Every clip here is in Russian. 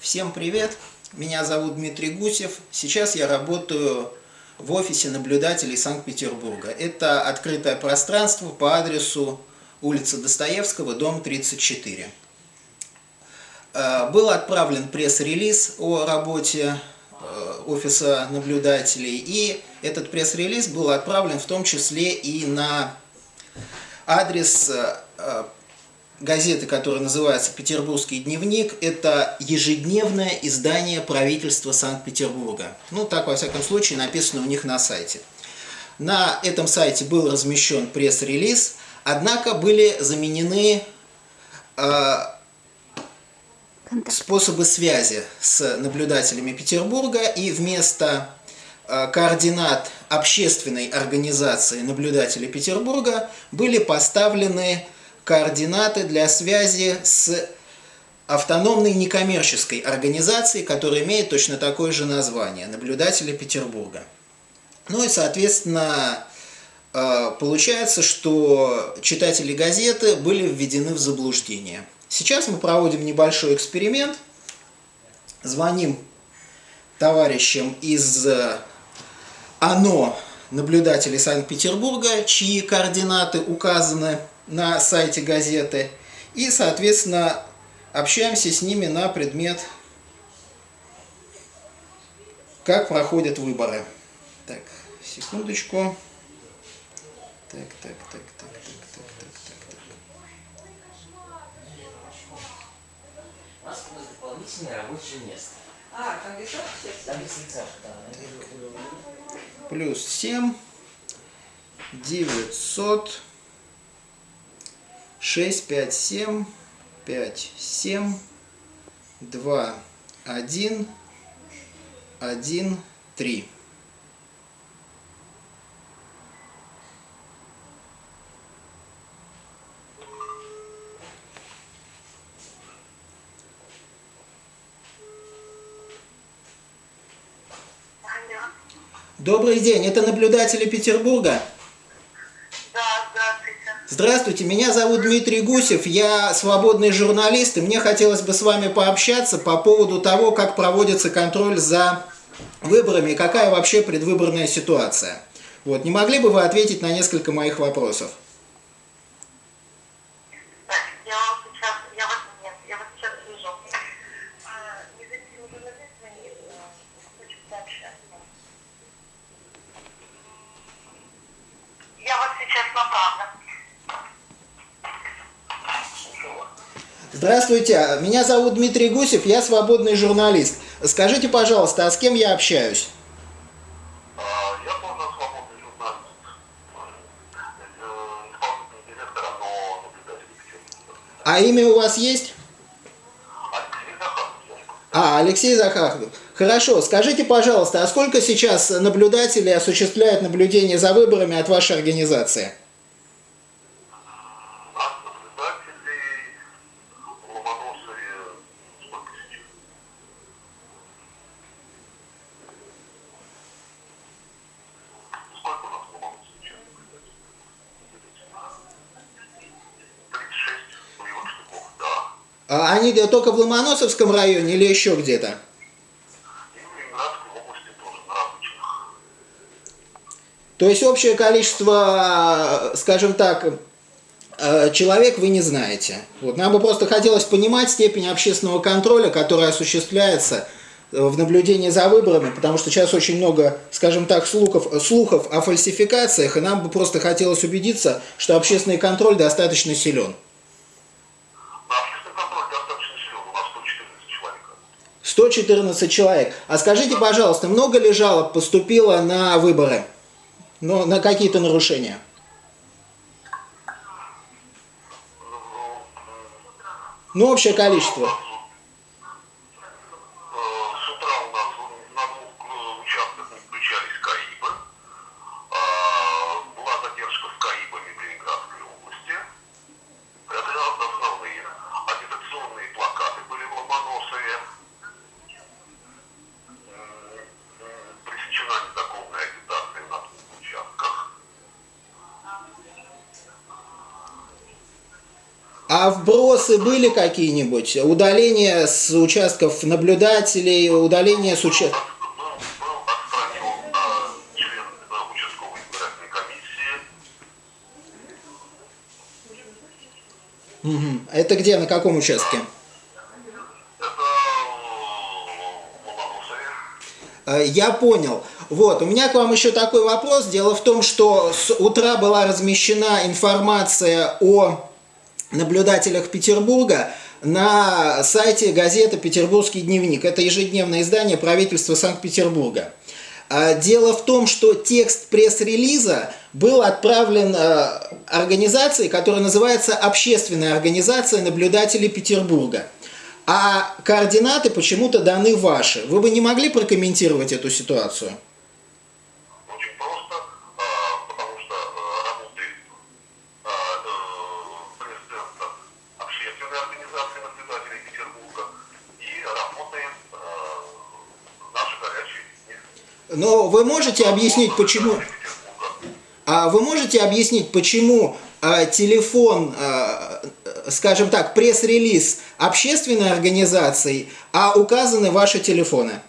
Всем привет! Меня зовут Дмитрий Гусев. Сейчас я работаю в офисе наблюдателей Санкт-Петербурга. Это открытое пространство по адресу улица Достоевского, дом 34. Э, был отправлен пресс-релиз о работе э, офиса наблюдателей, и этот пресс-релиз был отправлен в том числе и на адрес э, газеты, которая называется «Петербургский дневник». Это ежедневное издание правительства Санкт-Петербурга. Ну, так, во всяком случае, написано у них на сайте. На этом сайте был размещен пресс-релиз, однако были заменены э, способы связи с наблюдателями Петербурга, и вместо э, координат общественной организации наблюдателей Петербурга были поставлены координаты для связи с автономной некоммерческой организацией, которая имеет точно такое же название – Наблюдатели Петербурга. Ну и, соответственно, э, получается, что читатели газеты были введены в заблуждение. Сейчас мы проводим небольшой эксперимент, звоним товарищам из э, ОНО наблюдателей Санкт-Петербурга, чьи координаты указаны на сайте газеты. И, соответственно, общаемся с ними на предмет, как проходят выборы. Так, секундочку. Так, так, так, так, так, так, так, так. Москва дополнительное рабочее место. А, кондиционер? Кондиционер, да. Плюс 7, 900. 6, 5, 7, 5, 7, 2, 1, 1, 3. Добрый день, это наблюдатели Петербурга? Здравствуйте, меня зовут Дмитрий Гусев, я свободный журналист, и мне хотелось бы с вами пообщаться по поводу того, как проводится контроль за выборами и какая вообще предвыборная ситуация. Вот, не могли бы вы ответить на несколько моих вопросов? Здравствуйте, меня зовут Дмитрий Гусев, я свободный журналист. Скажите, пожалуйста, а с кем я общаюсь? А, наблюдателя А имя у вас есть? А, Алексей Захаров. Хорошо, скажите, пожалуйста, а сколько сейчас наблюдателей осуществляют наблюдение за выборами от вашей организации? А они только в Ломоносовском районе или еще где-то? То есть общее количество, скажем так, э, человек вы не знаете. Вот. Нам бы просто хотелось понимать степень общественного контроля, который осуществляется э, в наблюдении за выборами, потому что сейчас очень много, скажем так, слухов, слухов о фальсификациях, и нам бы просто хотелось убедиться, что общественный контроль достаточно силен. 114 человек. А скажите, пожалуйста, много ли жалоб поступило на выборы? Ну, на какие-то нарушения? Ну, общее количество. А вбросы были какие-нибудь? Удаление с участков наблюдателей, удаление с участков... Это где, на каком участке? Э, Я понял. Вот, у меня к вам еще такой вопрос. Дело в том, что с утра была размещена информация о наблюдателях Петербурга на сайте газеты «Петербургский дневник». Это ежедневное издание правительства Санкт-Петербурга. А, Дело в том, что текст пресс-релиза был отправлен э, организации, которая называется «Общественная организация наблюдателей Петербурга». А координаты почему-то даны ваши. Вы бы не могли прокомментировать эту ситуацию? Очень просто, э, потому что э, работает э, э, пресс-центр общественной организации наблюдателей Петербурга и работает э, наша горячая линия. Но вы можете объяснить, почему... А вы можете объяснить, почему а, телефон, а, скажем так, пресс-релиз общественной организации, а указаны ваши телефоны?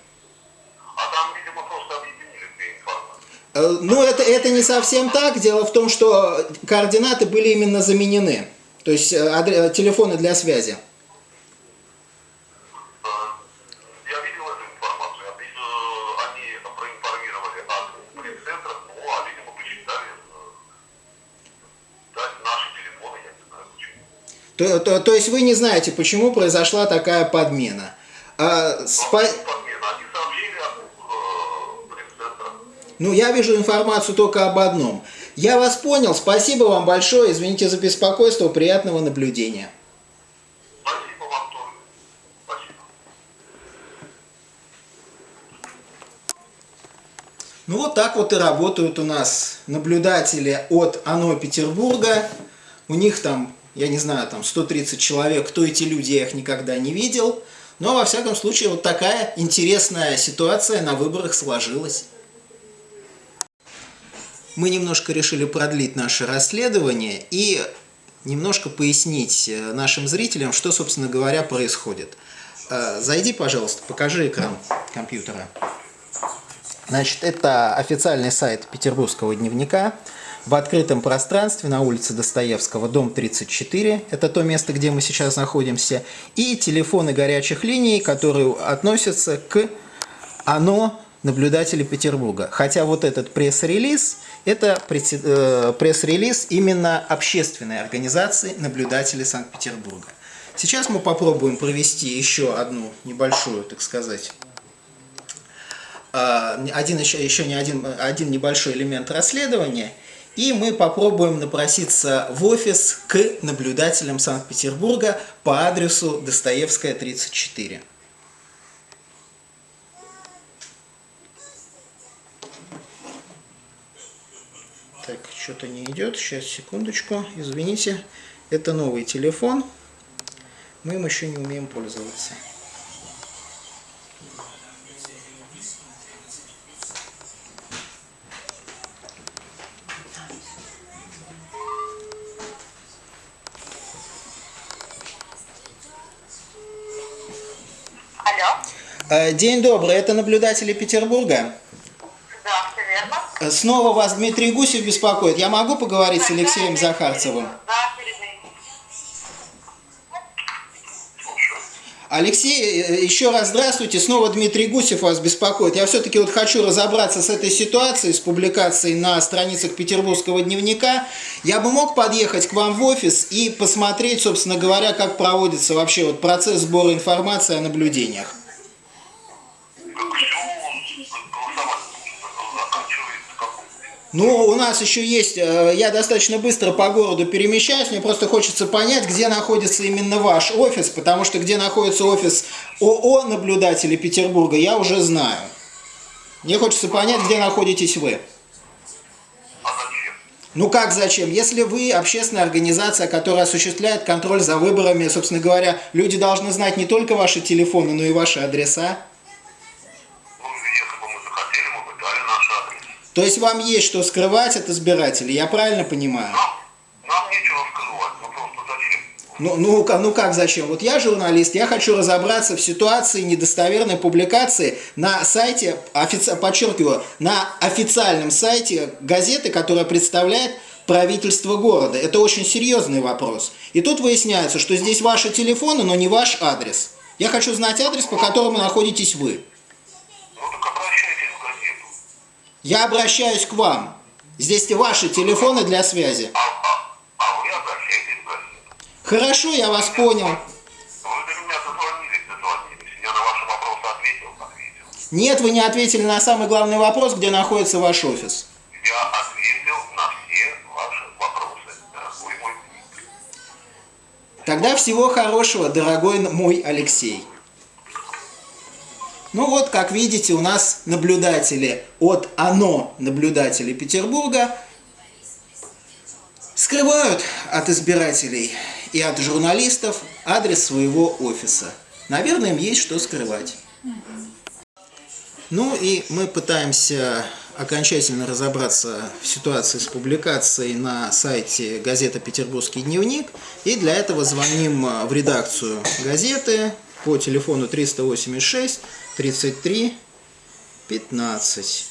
А там, видимо, просто объединили. Э, Ну, это, это не совсем так. Дело в том, что координаты были именно заменены. То есть э, телефоны для связи. Э, Я видел эту информацию. Э, Они проинформировали от пресс-центра, ну, а, видимо, посчитали э, дать наши телефоны, я не знаю почему. То, то- то есть вы не знаете, почему произошла такая подмена. А, спа- э. Ну, я вижу информацию только об одном. Я вас понял. Спасибо вам большое. Извините за беспокойство. Приятного наблюдения. Спасибо вам тоже. Спасибо. Ну вот так вот и работают у нас наблюдатели от АНО Петербурга. У них там, я не знаю, там 130 человек. Кто эти люди, я их никогда не видел. Но, во всяком случае, вот такая интересная ситуация на выборах сложилась. Мы немножко решили продлить наше расследование и немножко пояснить э, нашим зрителям, что, собственно говоря, происходит. Э, Зайди, пожалуйста, покажи экран компьютера. Значит, это официальный сайт Петербургского дневника в открытом пространстве на улице Достоевского, дом 34. Это то место, где мы сейчас находимся. И телефоны горячих линий, которые относятся к ОНО наблюдателей Петербурга. Хотя вот этот пресс-релиз, это э, пресс-релиз именно общественной организации наблюдателей Санкт-Петербурга. Сейчас мы попробуем провести еще одну небольшую, так сказать, а, один еще, еще не один, один небольшой элемент расследования, и мы попробуем напроситься в офис к наблюдателям Санкт-Петербурга по адресу Достоевская, 34. Так, что-то не идет. Сейчас, секундочку. Извините. Это новый телефон. Мы им еще не умеем пользоваться. Алло. Э, День добрый, это наблюдатели Петербурга. Да, все верно. Э, Снова вас Дмитрий Гусев беспокоит. Я могу поговорить с Алексеем Захарцевым? Да, Алексей, э, еще раз здравствуйте. Снова Дмитрий Гусев вас беспокоит. Я все-таки вот хочу разобраться с этой ситуацией, с публикацией на страницах Петербургского дневника. Я бы мог подъехать к вам в офис и посмотреть, собственно говоря, как проводится вообще вот процесс сбора информации о наблюдениях. Ну, у нас еще есть, э, я достаточно быстро по городу перемещаюсь, мне просто хочется понять, где находится именно ваш офис, потому что где находится офис ООО наблюдателей Петербурга, я уже знаю. Мне хочется понять, где находитесь вы. А зачем? Ну как зачем? Если вы общественная организация, которая осуществляет контроль за выборами, собственно говоря, люди должны знать не только ваши телефоны, но и ваши адреса. Ну, если бы мы захотели, мы бы дали наш адрес. То есть вам есть что скрывать от избирателей, я правильно понимаю? Нам, нечего скрывать, ну просто зачем? Ну, ну, ну как зачем? Вот я журналист, я хочу разобраться в ситуации недостоверной публикации на сайте, офици... подчеркиваю, на официальном сайте газеты, которая представляет правительство города. Это очень серьезный вопрос. И тут выясняется, что здесь ваши телефоны, но не ваш адрес. Я хочу знать адрес, по которому находитесь вы. Ну так обращайтесь в газету. Я обращаюсь к вам. Здесь ваши телефоны для связи. Хорошо, я вас понял. Вы до меня дозвонились, дозвонились. Я на ваши вопросы ответил, ответил. Нет, вы не ответили на самый главный вопрос, где находится ваш офис. Я ответил на все ваши вопросы, дорогой мой Дмитрий. Тогда всего хорошего, дорогой мой Алексей. Ну вот, как видите, у нас наблюдатели от ОНО, наблюдатели Петербурга, скрывают от избирателей и от журналистов адрес своего офиса. Наверное, им есть что скрывать. Ну и мы пытаемся окончательно разобраться в ситуации с публикацией на сайте газеты «Петербургский дневник». И для этого звоним э, в редакцию газеты по телефону 386 33 15.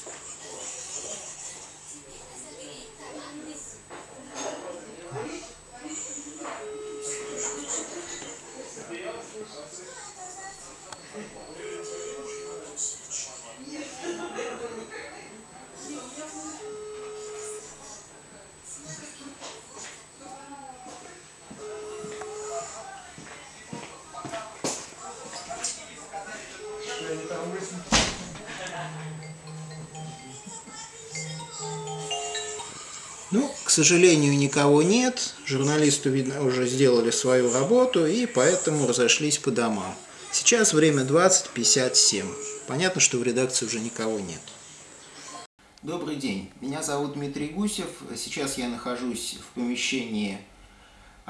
К сожалению, никого нет. Журналисты, видно, уже сделали свою работу и поэтому разошлись по домам. Сейчас время 20.57. Понятно, что в редакции уже никого нет. Добрый день. Меня зовут Дмитрий Гусев. Сейчас я нахожусь в помещении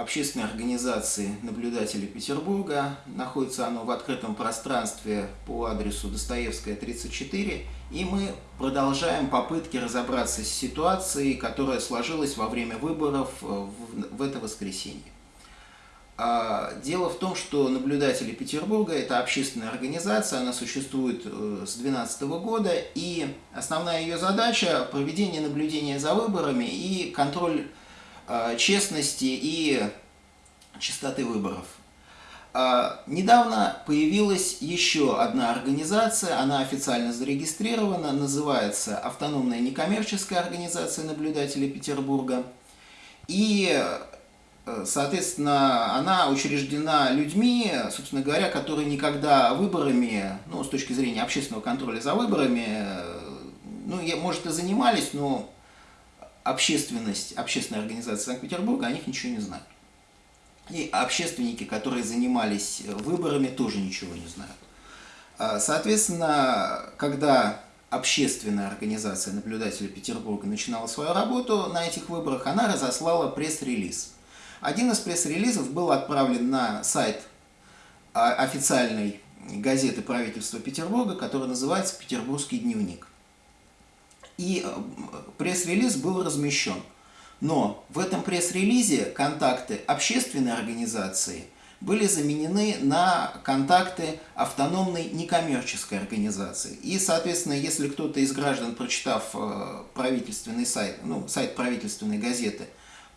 общественной организации наблюдателей Петербурга. Находится оно в открытом пространстве по адресу Достоевская, 34. И мы продолжаем попытки разобраться с ситуацией, которая сложилась во время выборов э, в, это воскресенье. А, Дело в том, что наблюдатели Петербурга – это общественная организация, она существует э, с 2012 года, и основная ее задача – проведение наблюдения за выборами и контроль честности и чистоты выборов. А, Недавно появилась еще одна организация, она официально зарегистрирована, называется Автономная некоммерческая организация наблюдателей Петербурга. И, э, соответственно, она учреждена людьми, собственно говоря, которые никогда выборами, ну, с точки зрения общественного контроля за выборами, э, ну, может, и занимались, но общественность, общественная организация Санкт-Петербурга о них ничего не знает. И общественники, которые занимались выборами, тоже ничего не знают. А, Соответственно, когда общественная организация наблюдателей Петербурга начинала свою работу на этих выборах, она разослала пресс-релиз. Один из пресс-релизов был отправлен на сайт а, официальной газеты правительства Петербурга, которая называется «Петербургский дневник». И э, пресс-релиз был размещен. Но в этом пресс-релизе контакты общественной организации были заменены на контакты автономной некоммерческой организации. И, соответственно, если кто-то из граждан, прочитав э, правительственный сайт, ну, сайт правительственной газеты,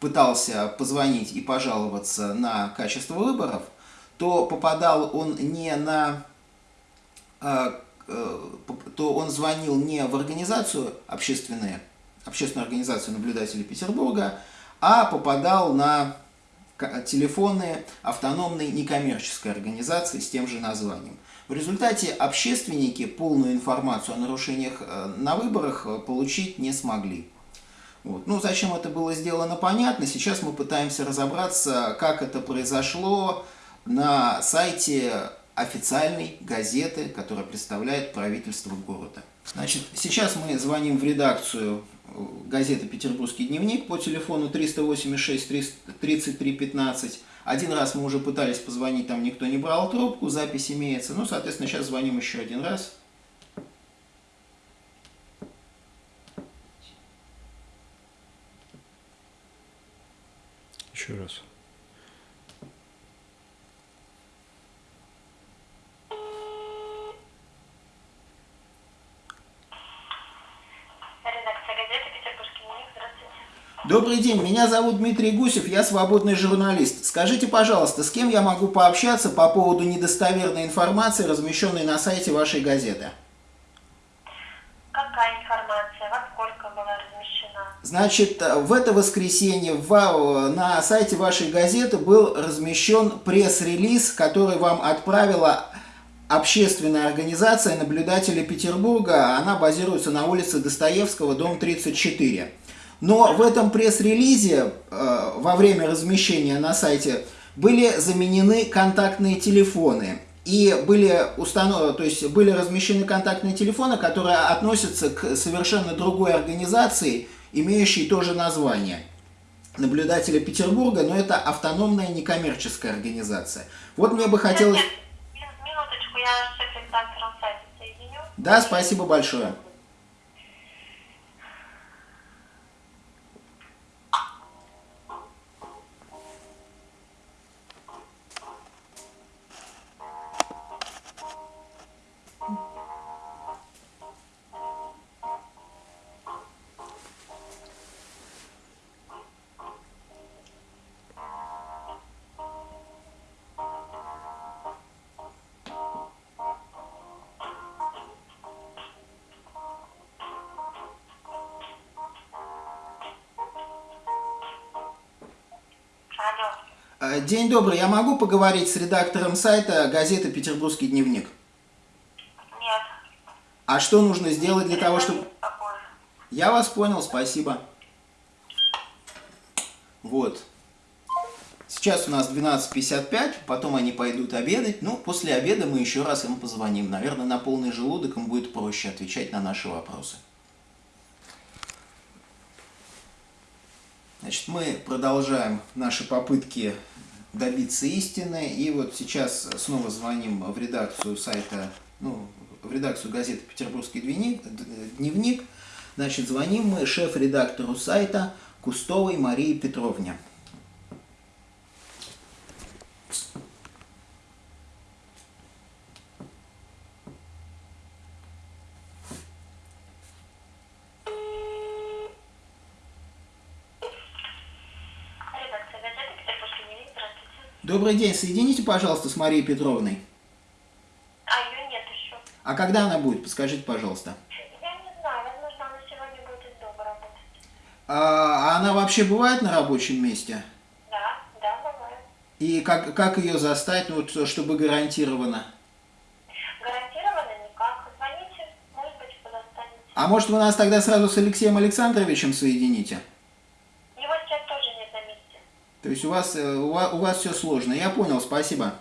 пытался позвонить и пожаловаться на качество выборов, то попадал он не на э, то он звонил не в организацию общественную, общественную организацию наблюдателей Петербурга, а попадал на телефоны автономной некоммерческой организации с тем же названием. В результате общественники полную информацию о нарушениях э, на выборах э, получить не смогли. Вот. Ну, зачем это было сделано, понятно. Сейчас мы пытаемся разобраться, как это произошло на сайте официальной газеты, которая представляет правительство города. Значит, сейчас мы звоним в редакцию э, газеты «Петербургский дневник» по телефону 386 33 15. Один раз мы уже пытались позвонить, там никто не брал трубку, запись имеется. Ну, соответственно, сейчас звоним еще один раз. Еще раз. Добрый день, меня зовут Дмитрий Гусев, я свободный журналист. Скажите, пожалуйста, с кем я могу пообщаться по поводу недостоверной информации, размещенной на сайте вашей газеты? Какая информация? Во сколько была размещена? Значит, в это воскресенье в- на сайте вашей газеты был размещен пресс-релиз, который вам отправила общественная организация наблюдателей Петербурга. Она базируется на улице Достоевского, дом 34. Но в этом пресс-релизе э, во время размещения на сайте были заменены контактные телефоны. И были установ... то есть были размещены контактные телефоны, которые относятся к совершенно другой организации, имеющей тоже название. Наблюдатели Петербурга, но это автономная некоммерческая организация. Вот мне бы хотелось... Я с шеф-редактором сайта соединю. Да, спасибо большое. День добрый, я могу поговорить с редактором сайта газеты «Петербургский дневник»? Нет. А что нужно сделать для того, чтобы... Попозже. Я вас понял, спасибо. Вот. Сейчас у нас 12.55, потом они пойдут обедать. Ну, после обеда мы еще раз им позвоним. Наверное, на полный желудок им будет проще отвечать на наши вопросы. Значит, мы продолжаем наши попытки добиться истины. И вот сейчас снова звоним в редакцию сайта, ну, в редакцию газеты «Петербургский дневник». Значит, звоним мы шеф-редактору сайта Кустовой Марии Петровне. Редакция газеты «Петербургский дневник». Здравствуйте. Добрый день, соедините, пожалуйста, с Марией Петровной. А ее нет еще. А когда она будет, подскажите, пожалуйста. Я не знаю, возможно, она сегодня будет из дома работать. А она вообще бывает на рабочем месте? Да, да, бывает. И как, как ее застать, ну, вот, чтобы гарантированно? Гарантированно никак. Звоните, может быть, вы достанете. А может, вы нас тогда сразу с Алексеем Александровичем соедините сейчас тоже нет на месте. То есть у вас, э, у вас, у вас все сложно. Я понял, спасибо.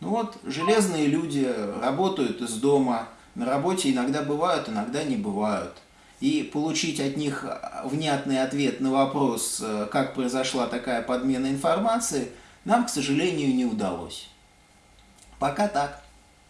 Ну вот, железные люди работают из дома, на работе иногда бывают, иногда не бывают. И получить от них внятный ответ на вопрос, э, как произошла такая подмена информации, нам, к сожалению, не удалось. Пока так.